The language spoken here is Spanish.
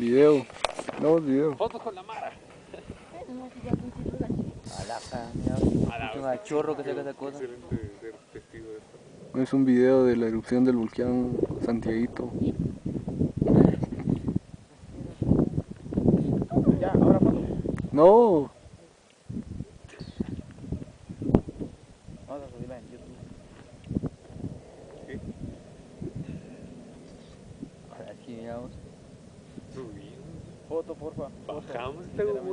Video. No, video. Fotos con la mara. Alaja, mira, es un chorro que saca esa cosa. Excelente ser testigo de esto. Es un video de la erupción del volcán Santiaguito. Ya, ahora foto. No. Vamos a subirla en YouTube. Foto, porfa. bajamos y esta canal.